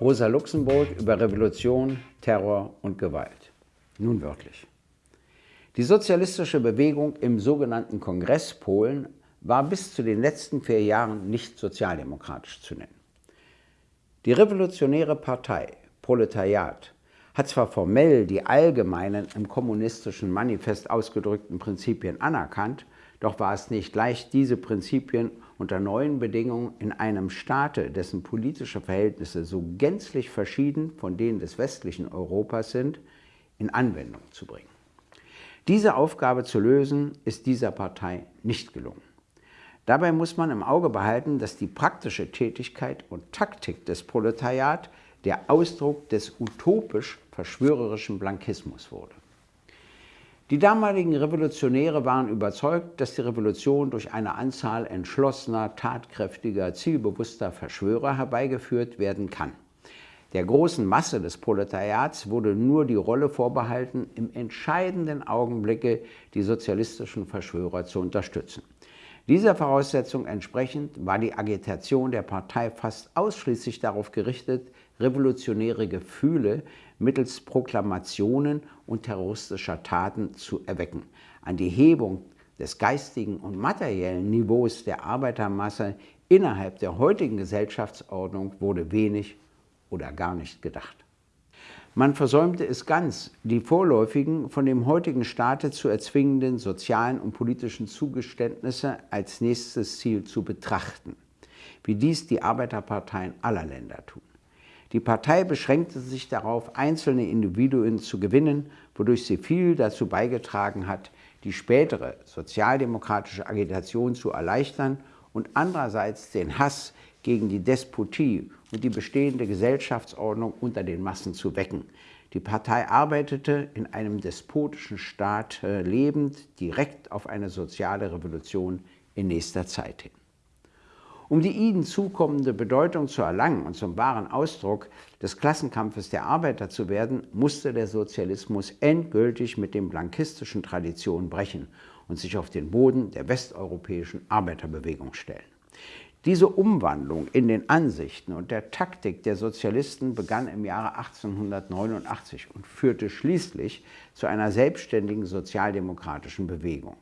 Rosa Luxemburg über Revolution, Terror und Gewalt. Nun wörtlich. Die sozialistische Bewegung im sogenannten Kongress Polen war bis zu den letzten vier Jahren nicht sozialdemokratisch zu nennen. Die Revolutionäre Partei, Proletariat, hat zwar formell die allgemeinen im kommunistischen Manifest ausgedrückten Prinzipien anerkannt, doch war es nicht leicht, diese Prinzipien unter neuen Bedingungen in einem Staate, dessen politische Verhältnisse so gänzlich verschieden von denen des westlichen Europas sind, in Anwendung zu bringen. Diese Aufgabe zu lösen, ist dieser Partei nicht gelungen. Dabei muss man im Auge behalten, dass die praktische Tätigkeit und Taktik des Proletariat der Ausdruck des utopisch-verschwörerischen Blankismus wurde. Die damaligen Revolutionäre waren überzeugt, dass die Revolution durch eine Anzahl entschlossener, tatkräftiger, zielbewusster Verschwörer herbeigeführt werden kann. Der großen Masse des Proletariats wurde nur die Rolle vorbehalten, im entscheidenden Augenblicke die sozialistischen Verschwörer zu unterstützen. Dieser Voraussetzung entsprechend war die Agitation der Partei fast ausschließlich darauf gerichtet, revolutionäre Gefühle mittels Proklamationen und terroristischer Taten zu erwecken. An die Hebung des geistigen und materiellen Niveaus der Arbeitermasse innerhalb der heutigen Gesellschaftsordnung wurde wenig oder gar nicht gedacht. Man versäumte es ganz, die vorläufigen, von dem heutigen Staate zu erzwingenden sozialen und politischen Zugeständnisse als nächstes Ziel zu betrachten, wie dies die Arbeiterparteien aller Länder tun. Die Partei beschränkte sich darauf, einzelne Individuen zu gewinnen, wodurch sie viel dazu beigetragen hat, die spätere sozialdemokratische Agitation zu erleichtern und andererseits den Hass gegen die Despotie und die bestehende Gesellschaftsordnung unter den Massen zu wecken. Die Partei arbeitete in einem despotischen Staat äh, lebend direkt auf eine soziale Revolution in nächster Zeit hin. Um die ihnen zukommende Bedeutung zu erlangen und zum wahren Ausdruck des Klassenkampfes der Arbeiter zu werden, musste der Sozialismus endgültig mit den blankistischen Traditionen brechen und sich auf den Boden der westeuropäischen Arbeiterbewegung stellen. Diese Umwandlung in den Ansichten und der Taktik der Sozialisten begann im Jahre 1889 und führte schließlich zu einer selbstständigen sozialdemokratischen Bewegung.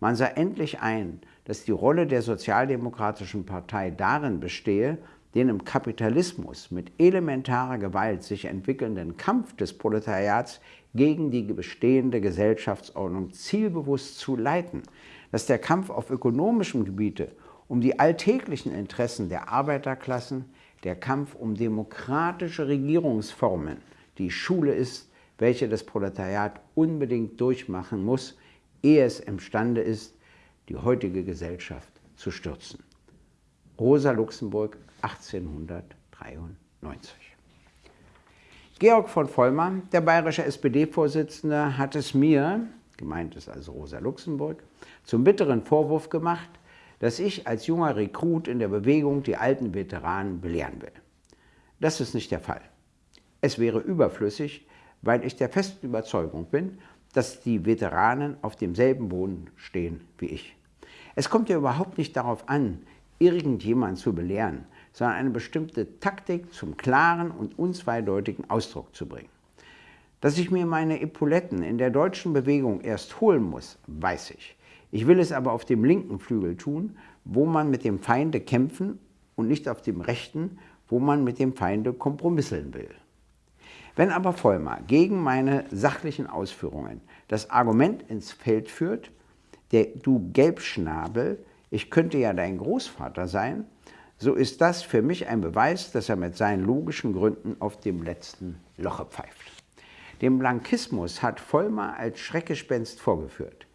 Man sah endlich ein, dass die Rolle der Sozialdemokratischen Partei darin bestehe, den im Kapitalismus mit elementarer Gewalt sich entwickelnden Kampf des Proletariats gegen die bestehende Gesellschaftsordnung zielbewusst zu leiten, dass der Kampf auf ökonomischem Gebiete um die alltäglichen Interessen der Arbeiterklassen, der Kampf um demokratische Regierungsformen die Schule ist, welche das Proletariat unbedingt durchmachen muss, ehe es imstande ist, die heutige Gesellschaft zu stürzen. Rosa Luxemburg, 1893. Georg von Vollmer, der bayerische SPD-Vorsitzende, hat es mir, gemeint ist also Rosa Luxemburg, zum bitteren Vorwurf gemacht, dass ich als junger Rekrut in der Bewegung die alten Veteranen belehren will. Das ist nicht der Fall. Es wäre überflüssig, weil ich der festen Überzeugung bin, dass die Veteranen auf demselben Boden stehen wie ich. Es kommt ja überhaupt nicht darauf an, irgendjemand zu belehren, sondern eine bestimmte Taktik zum klaren und unzweideutigen Ausdruck zu bringen. Dass ich mir meine Epauletten in der deutschen Bewegung erst holen muss, weiß ich. Ich will es aber auf dem linken Flügel tun, wo man mit dem Feinde kämpfen und nicht auf dem rechten, wo man mit dem Feinde kompromisseln will. Wenn aber Vollmer gegen meine sachlichen Ausführungen das Argument ins Feld führt, der du Gelbschnabel, ich könnte ja dein Großvater sein, so ist das für mich ein Beweis, dass er mit seinen logischen Gründen auf dem letzten Loche pfeift. Den Blankismus hat Vollmer als Schreckgespenst vorgeführt.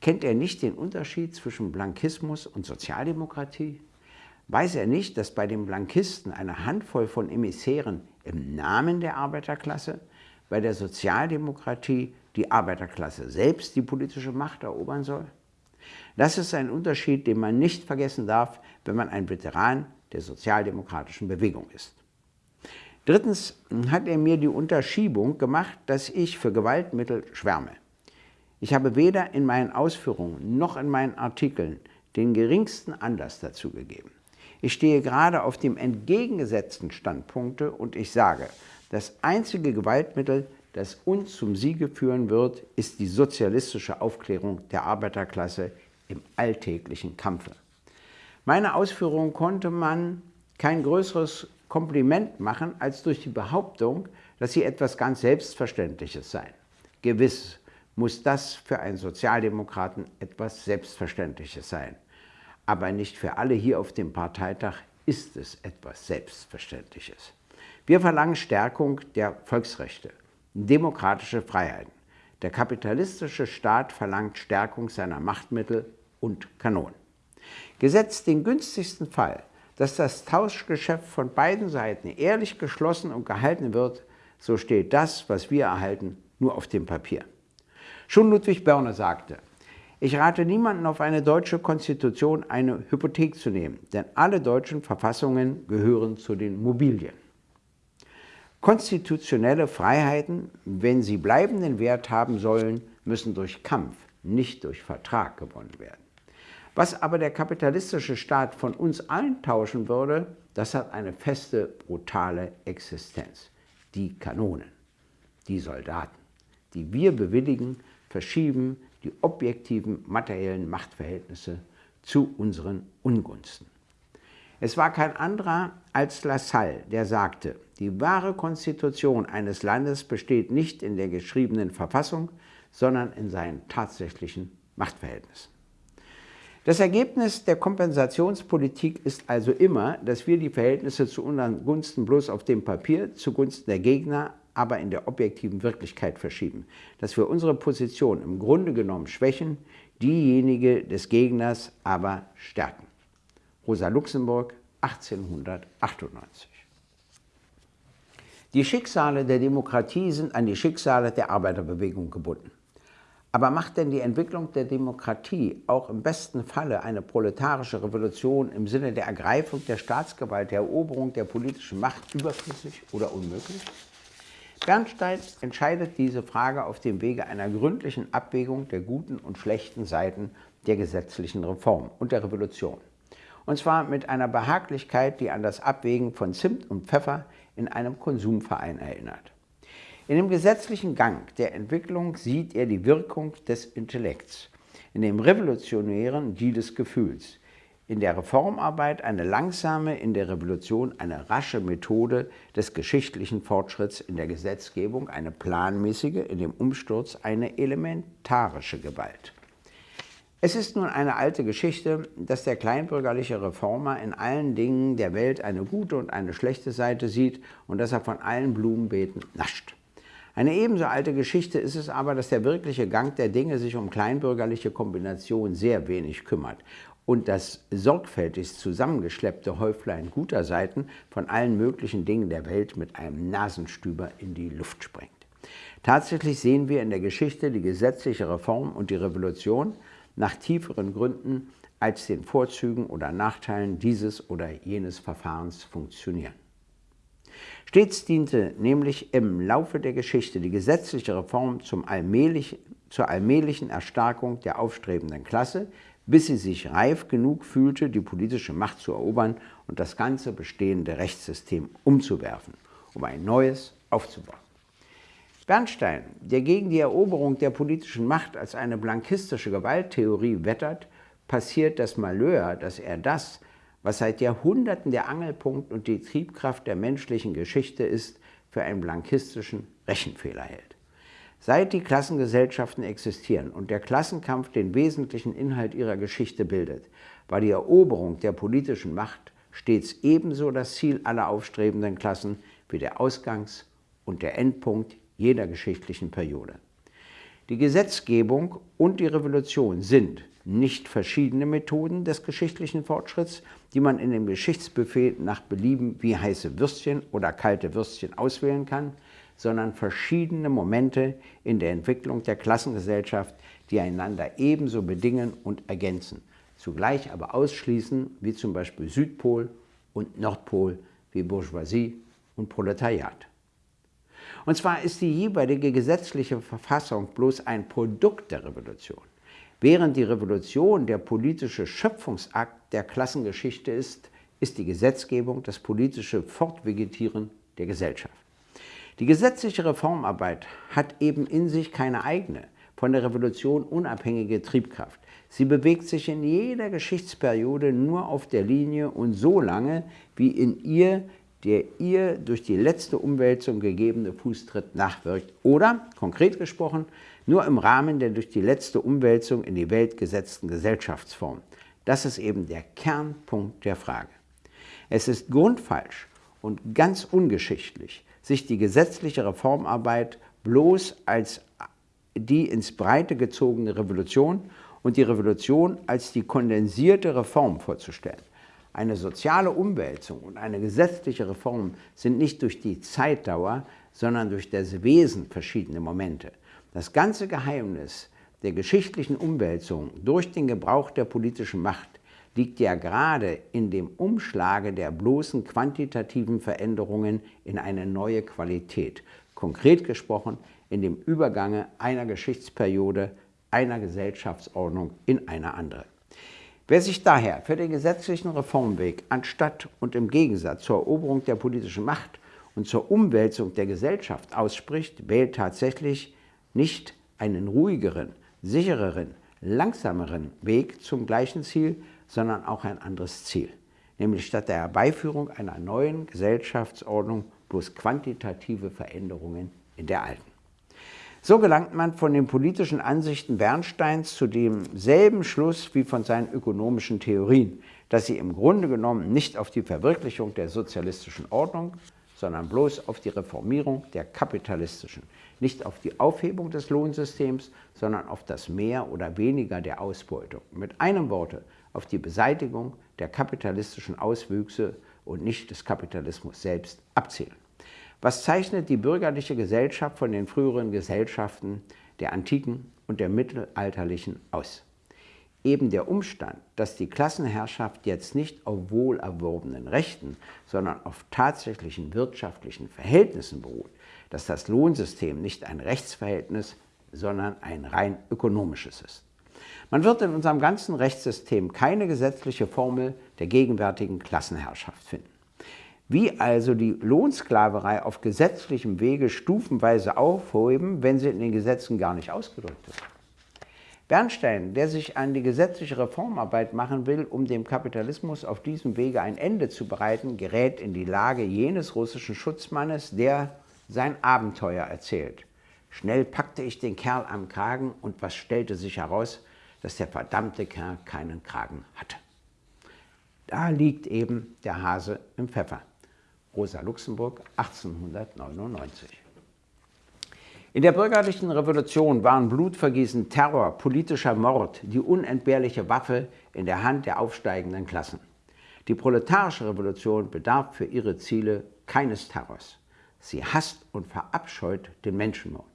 Kennt er nicht den Unterschied zwischen Blankismus und Sozialdemokratie? Weiß er nicht, dass bei den Blankisten eine Handvoll von Emissären im Namen der Arbeiterklasse, bei der Sozialdemokratie die Arbeiterklasse selbst die politische Macht erobern soll? Das ist ein Unterschied, den man nicht vergessen darf, wenn man ein Veteran der sozialdemokratischen Bewegung ist. Drittens hat er mir die Unterschiebung gemacht, dass ich für Gewaltmittel schwärme. Ich habe weder in meinen Ausführungen noch in meinen Artikeln den geringsten Anlass dazu gegeben. Ich stehe gerade auf dem entgegengesetzten Standpunkte und ich sage, das einzige Gewaltmittel, das uns zum Siege führen wird, ist die sozialistische Aufklärung der Arbeiterklasse im alltäglichen Kampfe. Meine Ausführungen konnte man kein größeres Kompliment machen als durch die Behauptung, dass sie etwas ganz Selbstverständliches seien. Gewiss muss das für einen Sozialdemokraten etwas Selbstverständliches sein. Aber nicht für alle hier auf dem Parteitag ist es etwas Selbstverständliches. Wir verlangen Stärkung der Volksrechte, demokratische Freiheiten. Der kapitalistische Staat verlangt Stärkung seiner Machtmittel und Kanonen. Gesetzt den günstigsten Fall, dass das Tauschgeschäft von beiden Seiten ehrlich geschlossen und gehalten wird, so steht das, was wir erhalten, nur auf dem Papier. Schon Ludwig Börne sagte, ich rate niemanden auf eine deutsche Konstitution eine Hypothek zu nehmen, denn alle deutschen Verfassungen gehören zu den Mobilien. Konstitutionelle Freiheiten, wenn sie bleibenden Wert haben sollen, müssen durch Kampf, nicht durch Vertrag gewonnen werden. Was aber der kapitalistische Staat von uns allen tauschen würde, das hat eine feste, brutale Existenz. Die Kanonen, die Soldaten, die wir bewilligen, verschieben die objektiven materiellen Machtverhältnisse zu unseren Ungunsten. Es war kein anderer als Lassalle, der sagte, die wahre Konstitution eines Landes besteht nicht in der geschriebenen Verfassung, sondern in seinen tatsächlichen Machtverhältnissen. Das Ergebnis der Kompensationspolitik ist also immer, dass wir die Verhältnisse zu unseren Gunsten bloß auf dem Papier zugunsten der Gegner, aber in der objektiven Wirklichkeit verschieben. Dass wir unsere Position im Grunde genommen schwächen, diejenige des Gegners aber stärken. Rosa Luxemburg, 1898. Die Schicksale der Demokratie sind an die Schicksale der Arbeiterbewegung gebunden. Aber macht denn die Entwicklung der Demokratie auch im besten Falle eine proletarische Revolution im Sinne der Ergreifung der Staatsgewalt, der Eroberung der politischen Macht überflüssig oder unmöglich? Bernstein entscheidet diese Frage auf dem Wege einer gründlichen Abwägung der guten und schlechten Seiten der gesetzlichen Reform und der Revolution. Und zwar mit einer Behaglichkeit, die an das Abwägen von Zimt und Pfeffer in einem Konsumverein erinnert. In dem gesetzlichen Gang der Entwicklung sieht er die Wirkung des Intellekts, in dem revolutionären die des Gefühls, in der Reformarbeit eine langsame, in der Revolution eine rasche Methode des geschichtlichen Fortschritts, in der Gesetzgebung eine planmäßige, in dem Umsturz eine elementarische Gewalt. Es ist nun eine alte Geschichte, dass der kleinbürgerliche Reformer in allen Dingen der Welt eine gute und eine schlechte Seite sieht und dass er von allen Blumenbeeten nascht. Eine ebenso alte Geschichte ist es aber, dass der wirkliche Gang der Dinge sich um kleinbürgerliche Kombination sehr wenig kümmert und das sorgfältigst zusammengeschleppte Häuflein guter Seiten von allen möglichen Dingen der Welt mit einem Nasenstüber in die Luft sprengt. Tatsächlich sehen wir in der Geschichte die gesetzliche Reform und die Revolution nach tieferen Gründen als den Vorzügen oder Nachteilen dieses oder jenes Verfahrens funktionieren. Stets diente nämlich im Laufe der Geschichte die gesetzliche Reform allmählich, zur allmählichen Erstarkung der aufstrebenden Klasse, bis sie sich reif genug fühlte, die politische Macht zu erobern und das ganze bestehende Rechtssystem umzuwerfen, um ein neues aufzubauen. Bernstein, der gegen die Eroberung der politischen Macht als eine blankistische Gewalttheorie wettert, passiert das Malheur, dass er das, was seit Jahrhunderten der Angelpunkt und die Triebkraft der menschlichen Geschichte ist, für einen blankistischen Rechenfehler hält. Seit die Klassengesellschaften existieren und der Klassenkampf den wesentlichen Inhalt ihrer Geschichte bildet, war die Eroberung der politischen Macht stets ebenso das Ziel aller aufstrebenden Klassen wie der Ausgangs- und der Endpunkt jeder geschichtlichen Periode. Die Gesetzgebung und die Revolution sind nicht verschiedene Methoden des geschichtlichen Fortschritts, die man in dem Geschichtsbuffet nach Belieben wie heiße Würstchen oder kalte Würstchen auswählen kann, sondern verschiedene Momente in der Entwicklung der Klassengesellschaft, die einander ebenso bedingen und ergänzen, zugleich aber ausschließen, wie zum Beispiel Südpol und Nordpol, wie Bourgeoisie und Proletariat. Und zwar ist die jeweilige gesetzliche Verfassung bloß ein Produkt der Revolution. Während die Revolution der politische Schöpfungsakt der Klassengeschichte ist, ist die Gesetzgebung das politische Fortvegetieren der Gesellschaft. Die gesetzliche Reformarbeit hat eben in sich keine eigene, von der Revolution unabhängige Triebkraft. Sie bewegt sich in jeder Geschichtsperiode nur auf der Linie und so lange, wie in ihr der ihr durch die letzte Umwälzung gegebene Fußtritt nachwirkt oder, konkret gesprochen, nur im Rahmen der durch die letzte Umwälzung in die Welt gesetzten Gesellschaftsform. Das ist eben der Kernpunkt der Frage. Es ist grundfalsch und ganz ungeschichtlich, sich die gesetzliche Reformarbeit bloß als die ins Breite gezogene Revolution und die Revolution als die kondensierte Reform vorzustellen. Eine soziale Umwälzung und eine gesetzliche Reform sind nicht durch die Zeitdauer, sondern durch das Wesen verschiedene Momente. Das ganze Geheimnis der geschichtlichen Umwälzung durch den Gebrauch der politischen Macht liegt ja gerade in dem Umschlage der bloßen quantitativen Veränderungen in eine neue Qualität. Konkret gesprochen in dem Übergange einer Geschichtsperiode, einer Gesellschaftsordnung in eine andere. Wer sich daher für den gesetzlichen Reformweg anstatt und im Gegensatz zur Eroberung der politischen Macht und zur Umwälzung der Gesellschaft ausspricht, wählt tatsächlich nicht einen ruhigeren, sichereren, langsameren Weg zum gleichen Ziel, sondern auch ein anderes Ziel, nämlich statt der Herbeiführung einer neuen Gesellschaftsordnung bloß quantitative Veränderungen in der alten. So gelangt man von den politischen Ansichten Bernsteins zu demselben Schluss wie von seinen ökonomischen Theorien, dass sie im Grunde genommen nicht auf die Verwirklichung der sozialistischen Ordnung, sondern bloß auf die Reformierung der kapitalistischen, nicht auf die Aufhebung des Lohnsystems, sondern auf das Mehr oder Weniger der Ausbeutung. Mit einem Worte auf die Beseitigung der kapitalistischen Auswüchse und nicht des Kapitalismus selbst abzielen. Was zeichnet die bürgerliche Gesellschaft von den früheren Gesellschaften der antiken und der mittelalterlichen aus? Eben der Umstand, dass die Klassenherrschaft jetzt nicht auf wohlerworbenen Rechten, sondern auf tatsächlichen wirtschaftlichen Verhältnissen beruht, dass das Lohnsystem nicht ein Rechtsverhältnis, sondern ein rein ökonomisches ist. Man wird in unserem ganzen Rechtssystem keine gesetzliche Formel der gegenwärtigen Klassenherrschaft finden. Wie also die Lohnsklaverei auf gesetzlichem Wege stufenweise aufheben, wenn sie in den Gesetzen gar nicht ausgedrückt ist? Bernstein, der sich an die gesetzliche Reformarbeit machen will, um dem Kapitalismus auf diesem Wege ein Ende zu bereiten, gerät in die Lage jenes russischen Schutzmannes, der sein Abenteuer erzählt. Schnell packte ich den Kerl am Kragen und was stellte sich heraus, dass der verdammte Kerl keinen Kragen hatte. Da liegt eben der Hase im Pfeffer. Rosa Luxemburg 1899. In der bürgerlichen Revolution waren Blutvergießen, Terror, politischer Mord die unentbehrliche Waffe in der Hand der aufsteigenden Klassen. Die proletarische Revolution bedarf für ihre Ziele keines Terrors. Sie hasst und verabscheut den Menschenmord.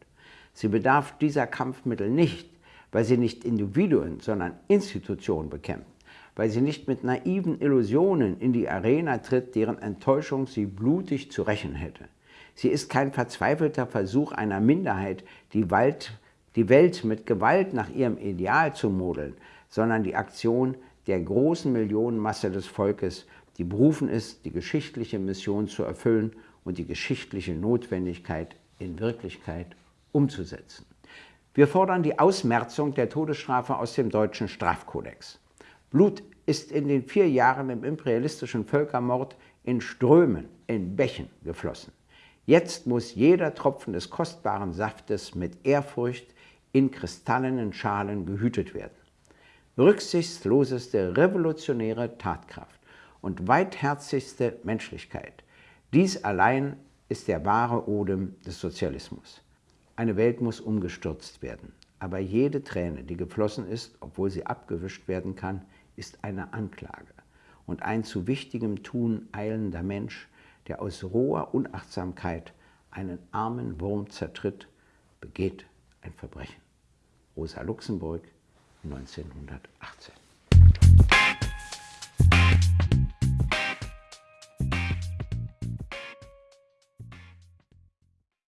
Sie bedarf dieser Kampfmittel nicht, weil sie nicht Individuen, sondern Institutionen bekämpft weil sie nicht mit naiven Illusionen in die Arena tritt, deren Enttäuschung sie blutig zu rächen hätte. Sie ist kein verzweifelter Versuch einer Minderheit, die, Welt, die Welt mit Gewalt nach ihrem Ideal zu modeln, sondern die Aktion der großen Millionenmasse des Volkes, die berufen ist, die geschichtliche Mission zu erfüllen und die geschichtliche Notwendigkeit in Wirklichkeit umzusetzen. Wir fordern die Ausmerzung der Todesstrafe aus dem deutschen Strafkodex. Blut ist in den vier Jahren im imperialistischen Völkermord in Strömen, in Bächen geflossen. Jetzt muss jeder Tropfen des kostbaren Saftes mit Ehrfurcht in kristallenen Schalen gehütet werden. Rücksichtsloseste revolutionäre Tatkraft und weitherzigste Menschlichkeit. Dies allein ist der wahre Odem des Sozialismus. Eine Welt muss umgestürzt werden, aber jede Träne, die geflossen ist, obwohl sie abgewischt werden kann, ist eine Anklage und ein zu wichtigem Tun eilender Mensch, der aus roher Unachtsamkeit einen armen Wurm zertritt, begeht ein Verbrechen. Rosa Luxemburg, 1918.